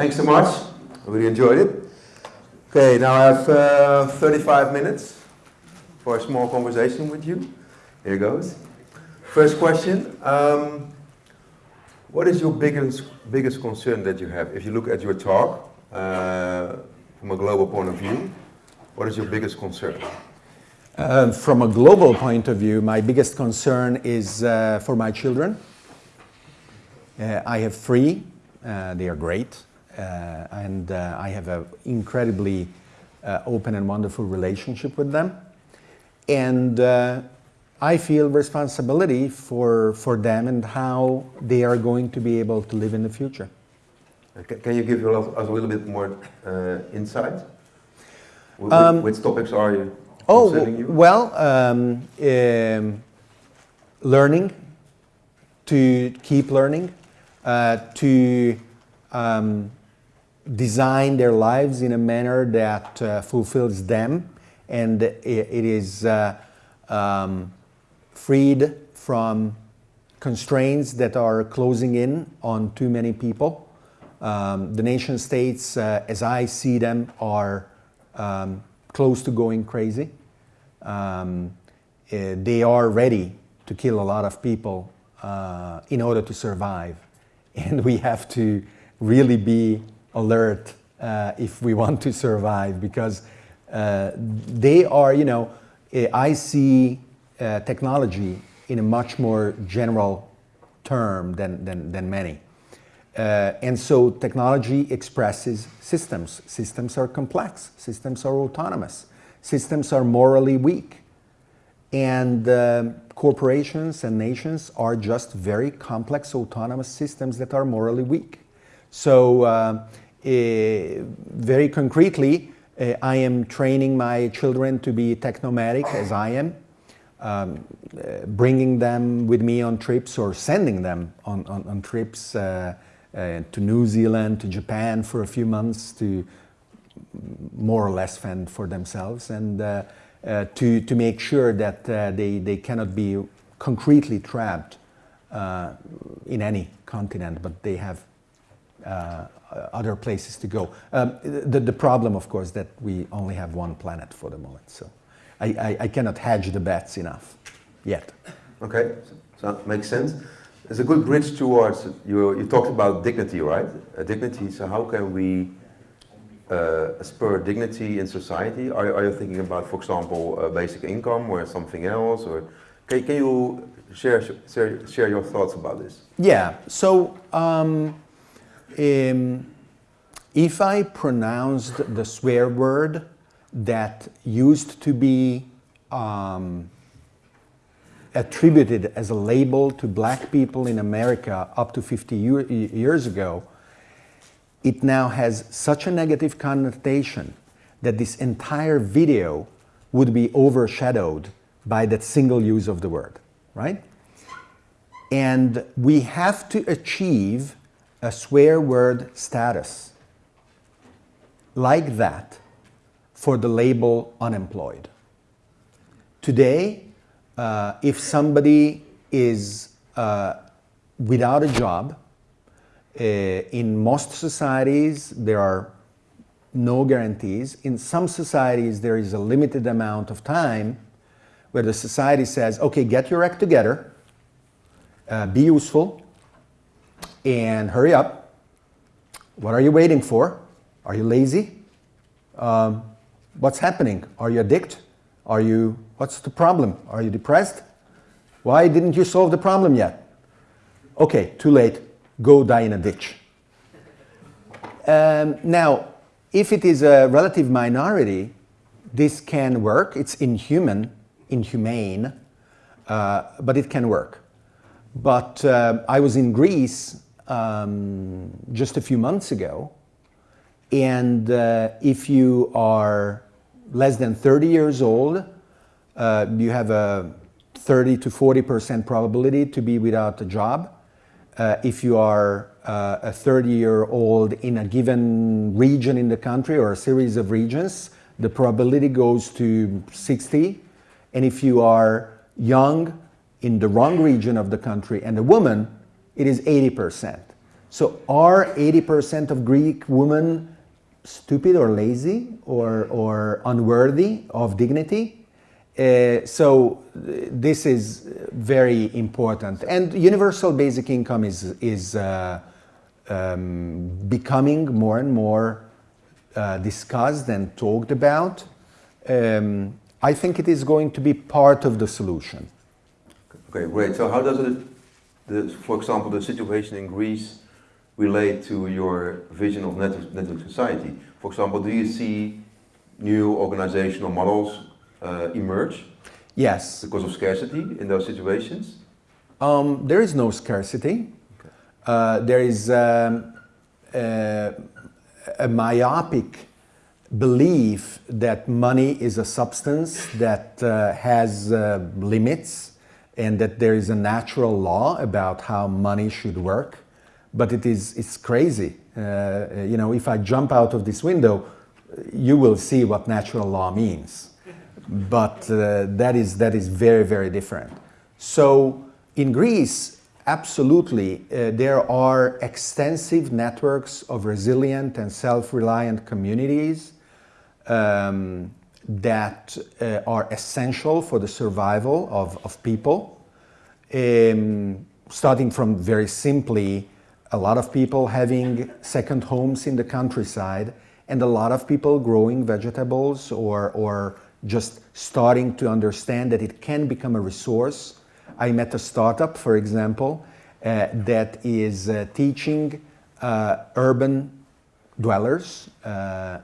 Thanks so much. I really enjoyed it. Okay, now I have uh, 35 minutes for a small conversation with you. Here goes. First question. Um, what is your biggest, biggest concern that you have? If you look at your talk uh, from a global point of view, what is your biggest concern? Uh, from a global point of view, my biggest concern is uh, for my children. Uh, I have three, uh, they are great, and uh, I have an incredibly open and wonderful relationship with them. And I feel responsibility for, for them and how they are going to be able to live in the future. Can you give us a little bit more insight? Um, which topics are you Oh, well, um, um, learning, to keep learning, uh, to um, design their lives in a manner that uh, fulfills them and it, it is uh, um, freed from constraints that are closing in on too many people. Um, the nation states, uh, as I see them, are um, close to going crazy. Um, uh, they are ready to kill a lot of people uh, in order to survive. And we have to really be alert uh, if we want to survive because uh, they are, you know, uh, I see uh, technology in a much more general term than, than, than many. Uh, and so technology expresses systems. Systems are complex. Systems are autonomous. Systems are morally weak. And uh, corporations and nations are just very complex autonomous systems that are morally weak. So uh, very concretely, uh, I am training my children to be technomadic as I am, um, uh, bringing them with me on trips or sending them on, on, on trips uh, to New Zealand, to Japan for a few months to more or less fend for themselves and uh, uh, to, to make sure that uh, they, they cannot be concretely trapped uh, in any continent, but they have uh, other places to go. Um, the, the problem, of course, that we only have one planet for the moment, so I, I, I cannot hedge the bets enough yet. Okay, so that makes sense. There's a good bridge towards, you, you talked about dignity, right? Uh, dignity, so how can we uh, spur dignity in society? Are, are you thinking about, for example, uh, basic income or something else? Or can, can you share, share, share your thoughts about this? Yeah, so um, um, if I pronounced the swear word that used to be um, attributed as a label to black people in America up to 50 years ago, it now has such a negative connotation that this entire video would be overshadowed by that single use of the word, right? And we have to achieve a swear word status like that for the label unemployed. Today, uh, if somebody is uh, without a job, uh, in most societies, there are no guarantees. In some societies, there is a limited amount of time where the society says, okay, get your act together, uh, be useful, and hurry up. What are you waiting for? Are you lazy? Um, what's happening? Are you addicted? Are you, what's the problem? Are you depressed? Why didn't you solve the problem yet? Okay, too late go die in a ditch. Um, now, if it is a relative minority, this can work. It's inhuman, inhumane, uh, but it can work. But uh, I was in Greece um, just a few months ago, and uh, if you are less than 30 years old, uh, you have a 30 to 40% probability to be without a job uh, if you are uh, a 30-year-old in a given region in the country or a series of regions, the probability goes to 60. And if you are young in the wrong region of the country and a woman, it is 80%. So are 80% of Greek women stupid or lazy or, or unworthy of dignity? Uh, so this is very important. And universal basic income is, is uh, um, becoming more and more uh, discussed and talked about. Um, I think it is going to be part of the solution. Okay, great. So how does it, the, for example, the situation in Greece relate to your vision of network, network society? For example, do you see new organizational models uh, emerge? Yes. Because of scarcity in those situations? Um, there is no scarcity. Okay. Uh, there is um, uh, a myopic belief that money is a substance that uh, has uh, limits and that there is a natural law about how money should work. But it is it's crazy. Uh, you know, if I jump out of this window, you will see what natural law means. But uh, that, is, that is very, very different. So in Greece, absolutely, uh, there are extensive networks of resilient and self-reliant communities um, that uh, are essential for the survival of, of people. Um, starting from very simply a lot of people having second homes in the countryside and a lot of people growing vegetables or, or just starting to understand that it can become a resource. I met a startup, for example, uh, that is uh, teaching uh, urban dwellers uh,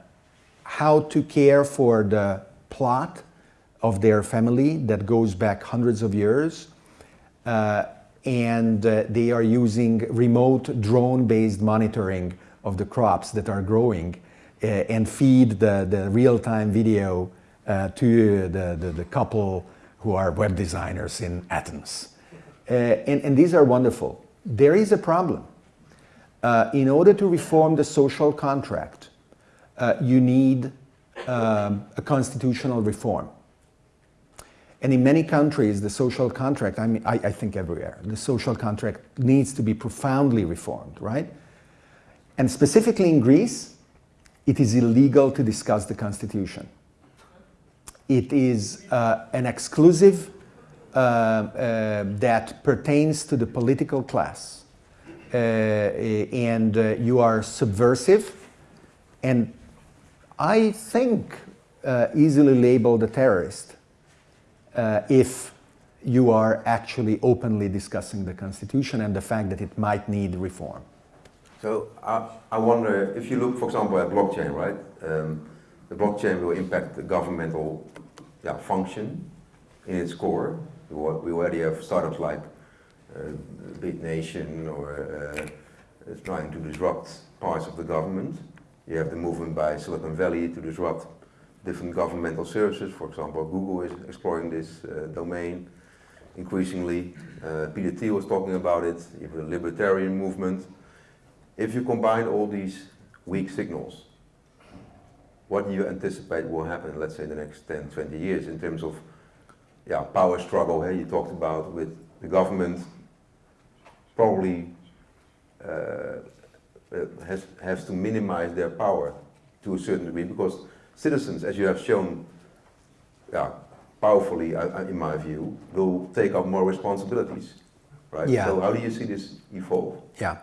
how to care for the plot of their family that goes back hundreds of years uh, and uh, they are using remote drone-based monitoring of the crops that are growing uh, and feed the, the real-time video uh, to the, the, the, couple who are web designers in Athens. Uh, and, and, these are wonderful. There is a problem. Uh, in order to reform the social contract, uh, you need um, a constitutional reform. And in many countries, the social contract, I mean, I, I, think everywhere, the social contract needs to be profoundly reformed, right? And specifically in Greece, it is illegal to discuss the constitution. It is uh, an exclusive uh, uh, that pertains to the political class. Uh, and uh, you are subversive and I think uh, easily labeled a terrorist uh, if you are actually openly discussing the Constitution and the fact that it might need reform. So I, I wonder, if you look, for example, at blockchain, right? Um, the blockchain will impact the governmental yeah, function in its core. We already have startups like uh, BitNation or uh, trying to disrupt parts of the government. You have the movement by Silicon Valley to disrupt different governmental services. For example, Google is exploring this uh, domain increasingly. Uh, Peter Thiel was talking about it. You have the libertarian movement. If you combine all these weak signals, what do you anticipate will happen, let's say, in the next 10, 20 years in terms of yeah, power struggle hey, you talked about with the government probably uh, has, has to minimize their power to a certain degree because citizens, as you have shown yeah, powerfully, uh, in my view, will take up more responsibilities. Right? Yeah. So how do you see this evolve? Yeah.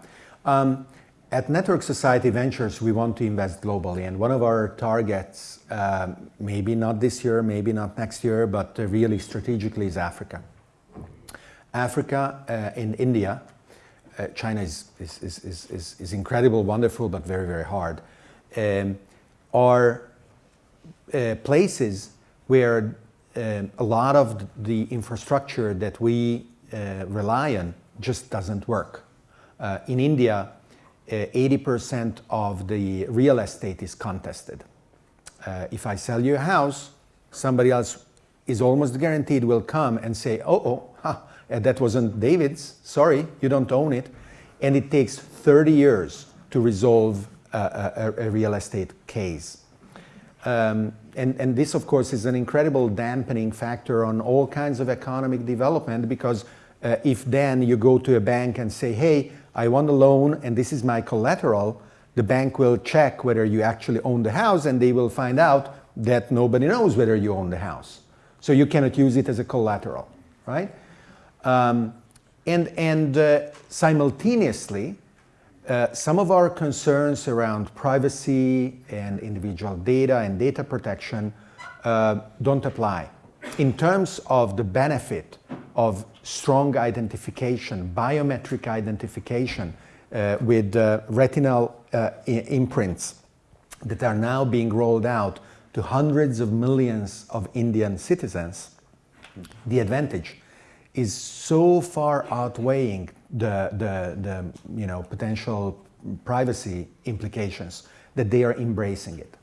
Um, at Network Society Ventures, we want to invest globally, and one of our targets, um, maybe not this year, maybe not next year, but uh, really strategically is Africa. Africa uh, and India, uh, China is, is, is, is, is incredible, wonderful, but very, very hard, um, are uh, places where um, a lot of the infrastructure that we uh, rely on just doesn't work. Uh, in India, 80% uh, of the real estate is contested. Uh, if I sell you a house, somebody else is almost guaranteed will come and say, oh, oh, huh, that wasn't David's, sorry, you don't own it. And it takes 30 years to resolve a, a, a real estate case. Um, and, and, this, of course, is an incredible dampening factor on all kinds of economic development because Uh, if then you go to a bank and say, hey, I want a loan and this is my collateral, the bank will check whether you actually own the house and they will find out that nobody knows whether you own the house. So you cannot use it as a collateral, right? Um, and and uh, simultaneously, uh, some of our concerns around privacy and individual data and data protection uh, don't apply. In terms of the benefit of strong identification, biometric identification uh, with uh, retinal uh, imprints that are now being rolled out to hundreds of millions of Indian citizens, the advantage is so far outweighing the, the, the you know, potential privacy implications that they are embracing it.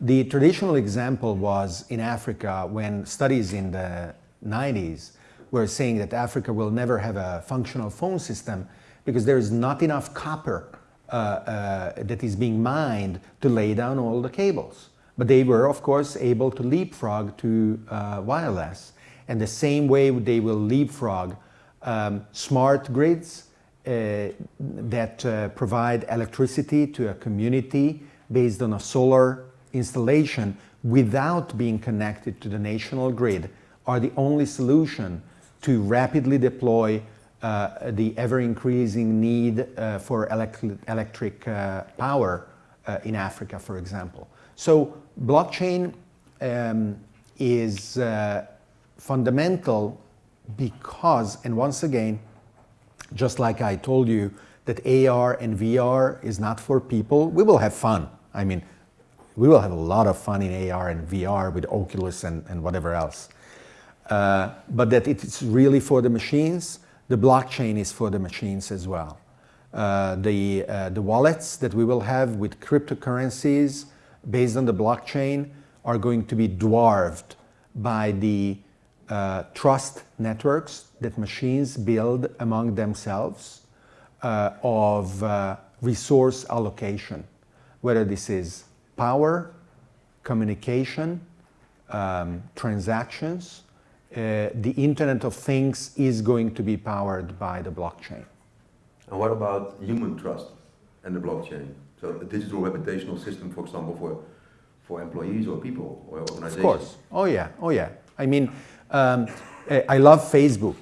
The traditional example was in Africa when studies in the 90s were saying that Africa will never have a functional phone system because there is not enough copper uh, uh, that is being mined to lay down all the cables. But they were, of course, able to leapfrog to uh, wireless. And the same way they will leapfrog um, smart grids uh, that uh, provide electricity to a community based on a solar installation without being connected to the national grid are the only solution to rapidly deploy uh, the ever-increasing need uh, for elect electric uh, power uh, in Africa, for example. So blockchain um, is fundamental because, and once again, just like I told you that AR and VR is not for people, we will have fun. I mean, we will have a lot of fun in AR and VR with Oculus and, and whatever else. Uh, but that it's really for the machines, the blockchain is for the machines as well. Uh, the, uh, the wallets that we will have with cryptocurrencies based on the blockchain are going to be dwarfed by the uh, trust networks that machines build among themselves uh, of uh, resource allocation, whether this is power, communication, um, transactions, uh, the Internet of Things is going to be powered by the blockchain. And what about human trust and the blockchain? So a digital reputational system, for example, for, for employees or people or organizations? Of course. Oh yeah, oh yeah. I mean, um, eh, I love Facebook.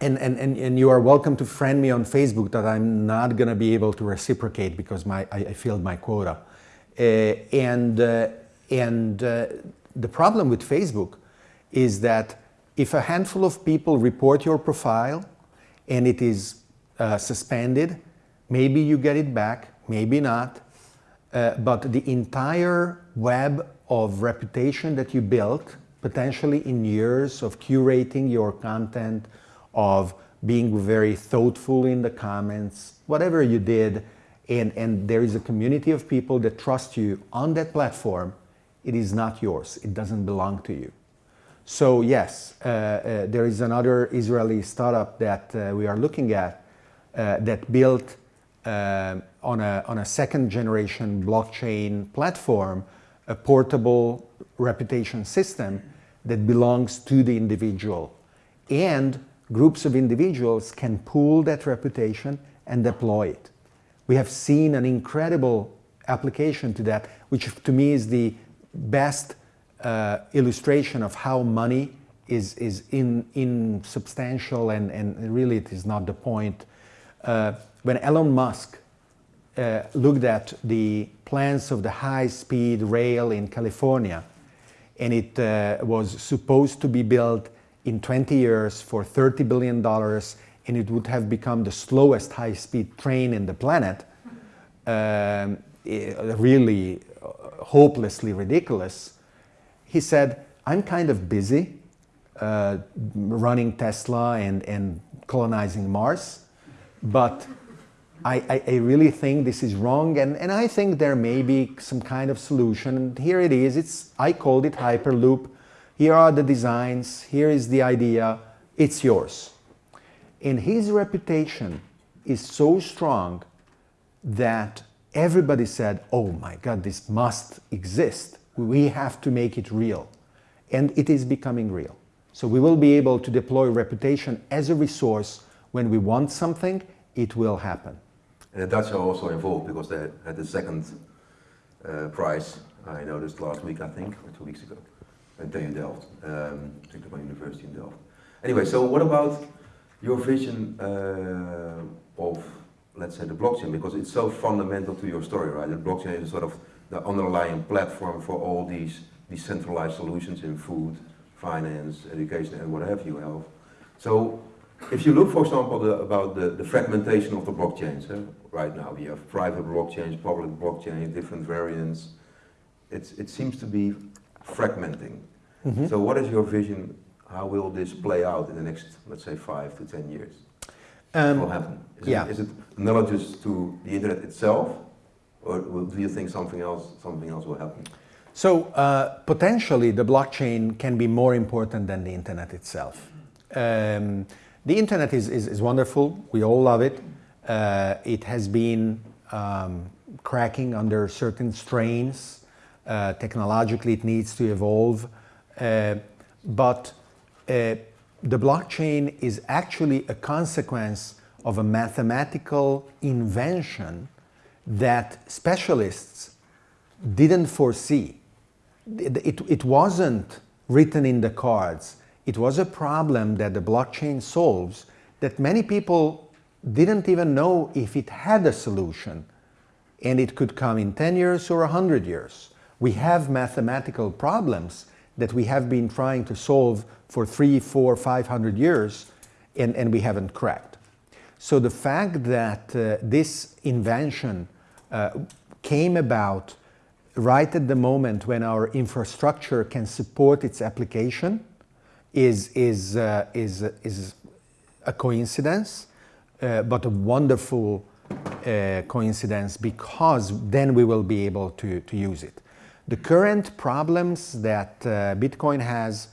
And, and, and, and you are welcome to friend me on Facebook that I'm not going to be able to reciprocate because my, I, I failed my quota. Uh, and uh, and uh, the problem with Facebook is that if a handful of people report your profile and it is suspended, maybe you get it back, maybe not, but the entire web of reputation that you built potentially in years of curating your content, of being very thoughtful in the comments, whatever you did, and, and there is a community of people that trust you on that platform, it is not yours. It doesn't belong to you. So yes, uh, uh, there is another Israeli startup that uh, we are looking at uh, that built uh, on, a, on a second generation blockchain platform a portable reputation system that belongs to the individual. And groups of individuals can pool that reputation and deploy it. We have seen an incredible application to that, which to me is the best uh, illustration of how money is, is in, insubstantial and, and really it is not the point. Uh, when Elon Musk uh, looked at the plans of the high-speed rail in California, and it uh, was supposed to be built in 20 years for $30 billion and it would have become the slowest high-speed train in the planet, um, really uh, hopelessly ridiculous, he said, I'm kind of busy uh, running Tesla and, and colonizing Mars, but I, I, really think this is wrong and, and I think there may be some kind of solution. And here it is, it's, I called it Hyperloop. Here are the designs, here is the idea, it's yours. And his reputation is so strong that everybody said, oh my God, this must exist. We have to make it real. And it is becoming real. So we will be able to deploy reputation as a resource when we want something, it will happen. And the Dutch are also involved because they had the second uh, prize, I noticed last week, I think, or two weeks ago, at TU Delft, um, University in Delft. Anyway, so what about your vision uh, of, let's say, the blockchain? Because it's so fundamental to your story, right? The blockchain is sort of the underlying platform for all these decentralized solutions in food, finance, education, and what have you, health. So if you look, for example, the, about the, the, fragmentation of the blockchains, eh? right now we have private blockchains, public blockchains, different variants. It's, it seems to be fragmenting. Mm -hmm. So what is your vision? How will this play out in the next, let's say, five to ten years? Um, what will happen? Is, yeah. it, is it analogous to the internet itself, or do you think something else, something else will happen? So uh, potentially the blockchain can be more important than the internet itself. Um, the internet is, is, is wonderful. We all love it. Uh, it has been um, cracking under certain strains. Uh, technologically, it needs to evolve. Uh, but uh, the blockchain is actually a consequence of a mathematical invention that specialists didn't foresee. It, it, it wasn't written in the cards it was a problem that the blockchain solves that many people didn't even know if it had a solution and it could come in 10 years or 100 years. We have mathematical problems that we have been trying to solve for three, four, 500 years and, and we haven't cracked. So the fact that uh, this invention uh, came about right at the moment when our infrastructure can support its application is, is, uh, is, is a coincidence, uh, but a wonderful uh, coincidence because then we will be able to, to use it. The current problems that uh, Bitcoin has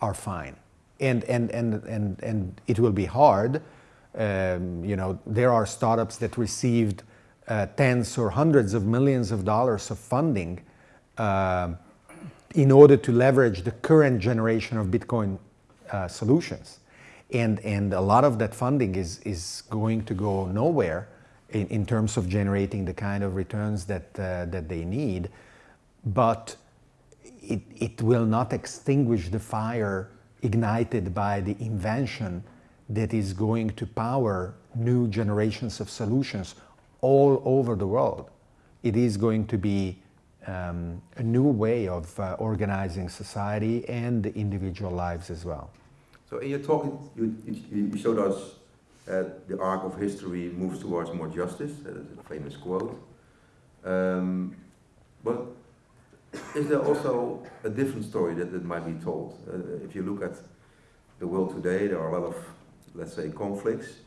are fine and, and, and, and, and it will be hard. Um, you know, there are startups that received uh, tens or hundreds of millions of dollars of funding uh, in order to leverage the current generation of Bitcoin uh, solutions. And, and a lot of that funding is, is going to go nowhere in, in terms of generating the kind of returns that, uh, that they need. But it, it will not extinguish the fire ignited by the invention that is going to power new generations of solutions all over the world. It is going to be um, a new way of uh, organizing society and the individual lives as well. So in your talk, you, you, showed us that the arc of history moves towards more justice, that is a famous quote. Um, but is there also a different story that, that might be told? Uh, if you look at the world today, there are a lot of, let's say, conflicts.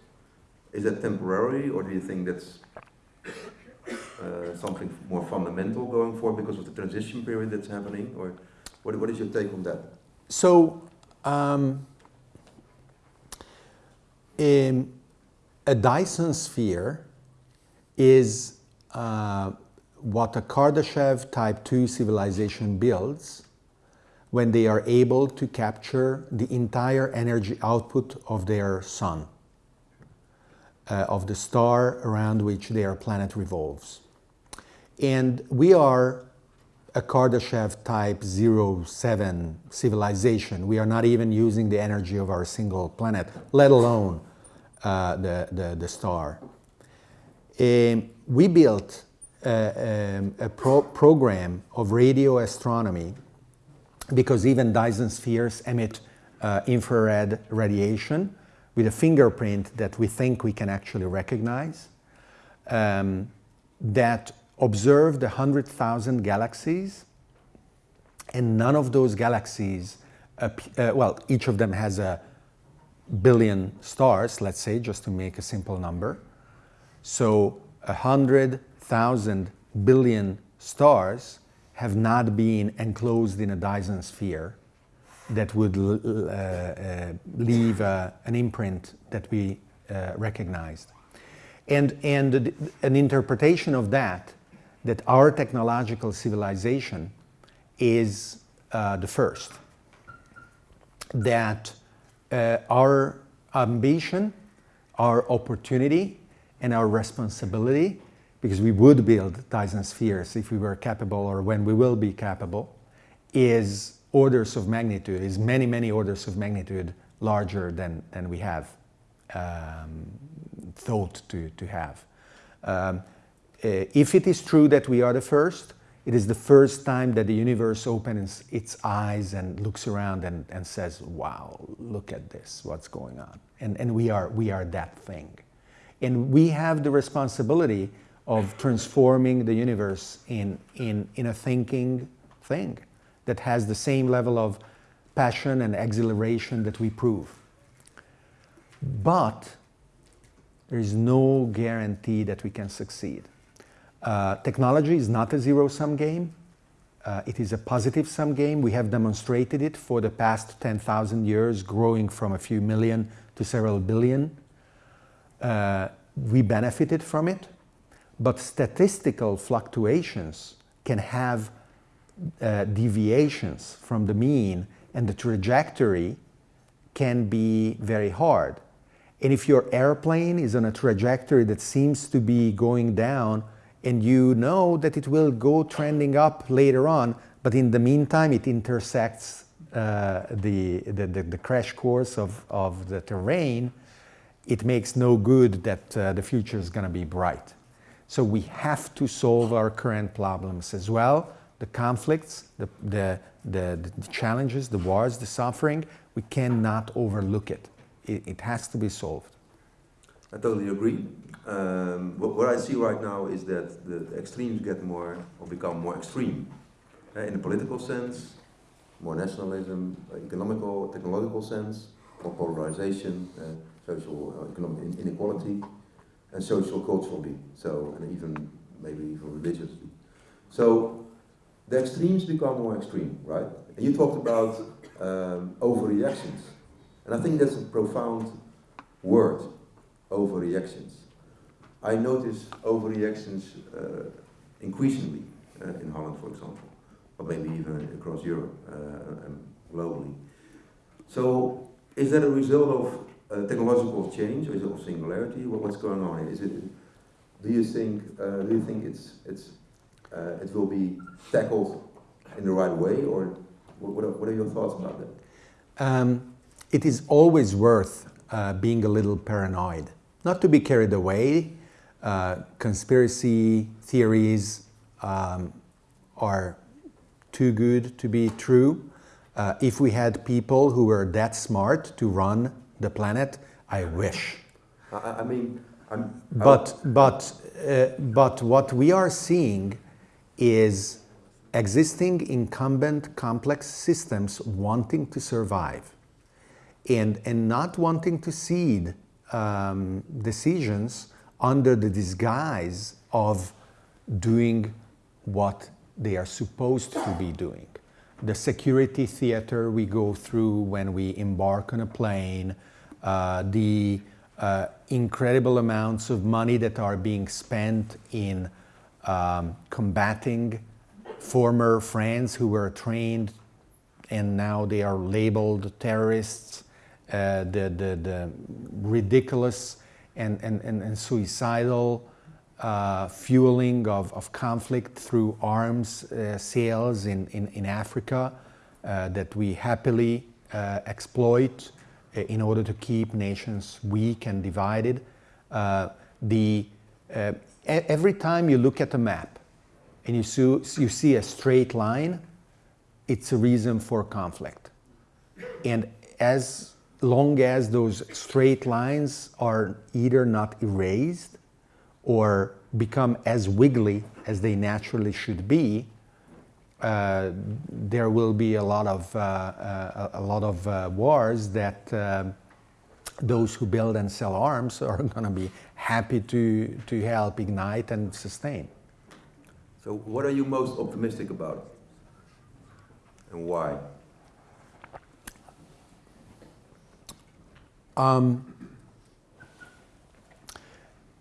Is that temporary, or do you think that's uh, something more fundamental going forward because of the transition period that's happening? Or what, what is your take on that? So, um, a Dyson sphere is uh, what a Kardashev type 2 civilization builds when they are able to capture the entire energy output of their sun, uh, of the star around which their planet revolves. And we are a Kardashev type 07 civilization. We are not even using the energy of our single planet, let alone uh, the, the, the, star. Um, we built uh, um, a pro program of radio astronomy because even Dyson spheres emit uh, infrared radiation with a fingerprint that we think we can actually recognize um, that observed 100,000 galaxies and none of those galaxies, uh, well, each of them has a billion stars, let's say, just to make a simple number. So 100,000 billion stars have not been enclosed in a Dyson sphere that would uh, uh, leave uh, an imprint that we uh, recognized. And, and an interpretation of that that our technological civilization is uh, the first. that uh, our ambition, our opportunity, and our responsibility, because we would build Dyson spheres if we were capable or when we will be capable, is orders of magnitude, is many, many orders of magnitude larger than, than we have um, thought to, to have. Um, Uh, if it is true that we are the first, it is the first time that the universe opens its eyes and looks around and, and says, wow, look at this, what's going on. And, and we, are, we are that thing. And we have the responsibility of transforming the universe in, in, in a thinking thing that has the same level of passion and exhilaration that we prove. But there is no guarantee that we can succeed. Uh, technology is not a zero-sum game. Uh, it is a positive-sum game. We have demonstrated it for the past 10,000 years, growing from a few million to several billion. Uh, we benefited from it, but statistical fluctuations can have uh, deviations from the mean and the trajectory can be very hard. And if your airplane is on a trajectory that seems to be going down and you know that it will go trending up later on, but in the meantime it intersects uh, the, the, the, the, crash course of, of the terrain, it makes no good that uh, the future is going to be bright. So we have to solve our current problems as well, the conflicts, the, the, the, the challenges, the wars, the suffering, we cannot overlook it. it. It has to be solved. I totally agree. Um, what, what, I see right now is that the extremes get more or become more extreme. Uh, in the political sense, more nationalism, economical, technological sense, more polarization, uh, social, uh, economic inequality, and social culturally. So, and even maybe even religiously. So, the extremes become more extreme, right? And you talked about um, overreactions, and I think that's a profound word, overreactions. I notice overreactions uh, increasingly uh, in Holland, for example, or maybe even across Europe uh, and globally. So, is that a result of uh, technological change, or is it of singularity? What, what's going on? Is it? Do you think? Uh, do you think it's it's uh, it will be tackled in the right way, or what are, what are your thoughts about that? Um, it is always worth being a little paranoid, not to be carried away uh, conspiracy theories um, are too good to be true. Uh, if we had people who were that smart to run the planet, I wish. I, I mean, I'm, but but uh, but what we are seeing is existing incumbent complex systems wanting to survive and and not wanting to cede um, decisions under the disguise of doing what they are supposed to be doing. The security theater we go through when we embark on a plane, uh, the uh, incredible amounts of money that are being spent in um, combating former friends who were trained and now they are labeled terrorists, uh, the, the, the ridiculous and, and, and, and suicidal uh, fueling of, of conflict through arms uh, sales in, in, in Africa uh, that we happily uh, exploit uh, in order to keep nations weak and divided. Uh, the, every time you look at a map and you see, you see a straight line, it's a reason for conflict. And as long as those straight lines are either not erased or become as wiggly as they naturally should be, uh, there will be a lot of, uh, uh, a lot of uh, wars that uh, those who build and sell arms are going to be happy to, to help ignite and sustain. So what are you most optimistic about and why? Um,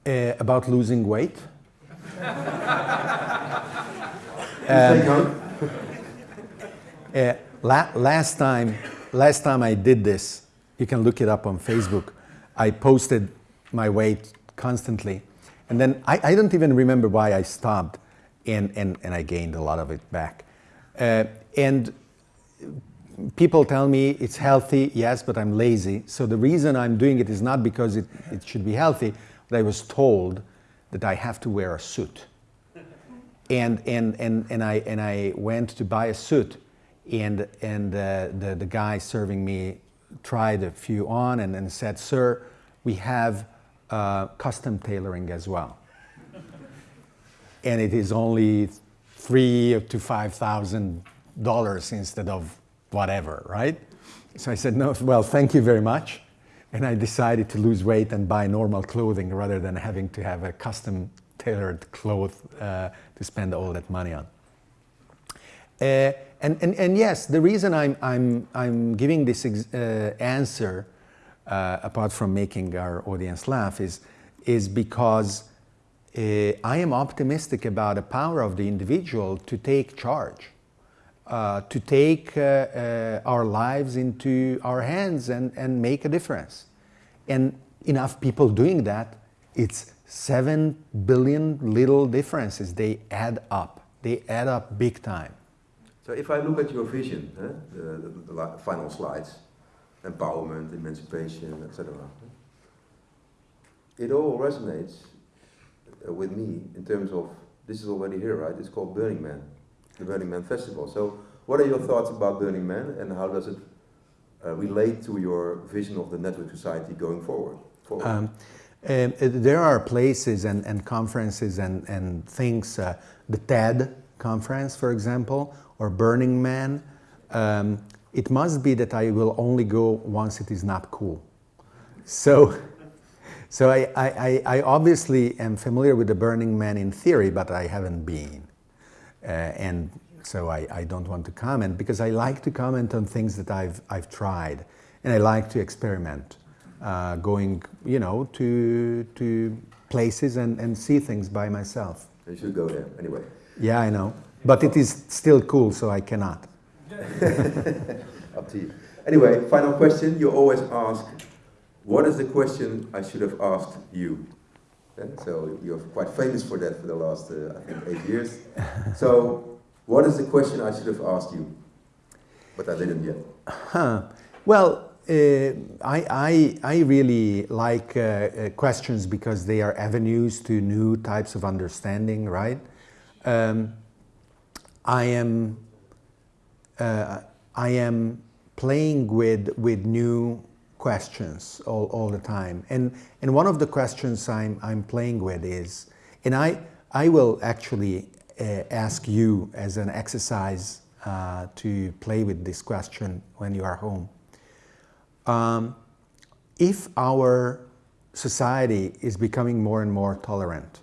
uh, about losing weight. um, uh, la last time, last time I did this, you can look it up on Facebook. I posted my weight constantly. And then I, I don't even remember why I stopped and, and, and I gained a lot of it back. Uh, and people tell me it's healthy, yes, but I'm lazy. So the reason I'm doing it is not because it, it should be healthy, but I was told that I have to wear a suit. And, and, and, and, I, and I went to buy a suit and, and uh, the, the guy serving me tried a few on and, and said, sir, we have uh, custom tailoring as well. and it is only three to five thousand dollars instead of whatever, right? So I said, no, well, thank you very much. And I decided to lose weight and buy normal clothing rather than having to have a custom tailored cloth uh, to spend all that money on. Uh, and, and, and yes, the reason I'm, I'm, I'm giving this uh, answer, uh, apart from making our audience laugh, is, is because uh, I am optimistic about the power of the individual to take charge uh, to take uh, uh, our lives into our hands and, and make a difference. And enough people doing that, it's 7 billion little differences. They add up. They add up big time. So if I look at your vision, the, the, the, final slides, empowerment, emancipation, etc., it all resonates uh, with me in terms of, this is already here, right? It's called Burning Man the Burning Man Festival. So what are your thoughts about Burning Man and how does it uh, relate to your vision of the network society going forward? forward? Um, uh, there are places and, and conferences and, and things, uh, the TED conference, for example, or Burning Man. Um, it must be that I will only go once it is not cool. So, so I, I, I obviously am familiar with the Burning Man in theory, but I haven't been. Uh, and so I, I, don't want to comment because I like to comment on things that I've, I've tried and I like to experiment, uh, going, you know, to, to places and, and see things by myself. You should go there anyway. Yeah, I know. But it is still cool, so I cannot. Up to you. Anyway, final question. You always ask, what is the question I should have asked you? So you're quite famous for that for the last, uh, I think, eight years. so what is the question I should have asked you, but I didn't yet? Huh. Well, uh, I, I, I really like uh, uh, questions because they are avenues to new types of understanding, right? Um, I am uh, I am playing with with new questions all, all the time. And, and one of the questions I'm, I'm playing with is, and I, I will actually uh, ask you as an exercise uh, to play with this question when you are home. Um, if our society is becoming more and more tolerant,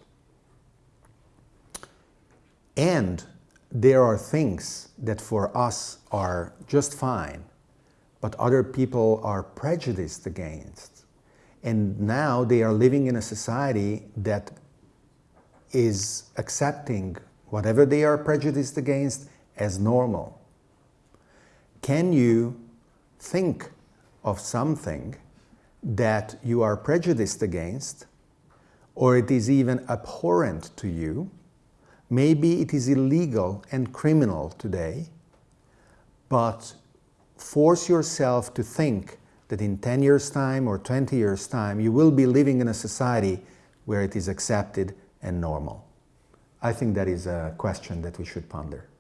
and there are things that for us are just fine, but other people are prejudiced against. And now they are living in a society that is accepting whatever they are prejudiced against as normal. Can you think of something that you are prejudiced against or it is even abhorrent to you? Maybe it is illegal and criminal today, but force yourself to think that in 10 years' time or 20 years' time, you will be living in a society where it is accepted and normal. I think that is a question that we should ponder.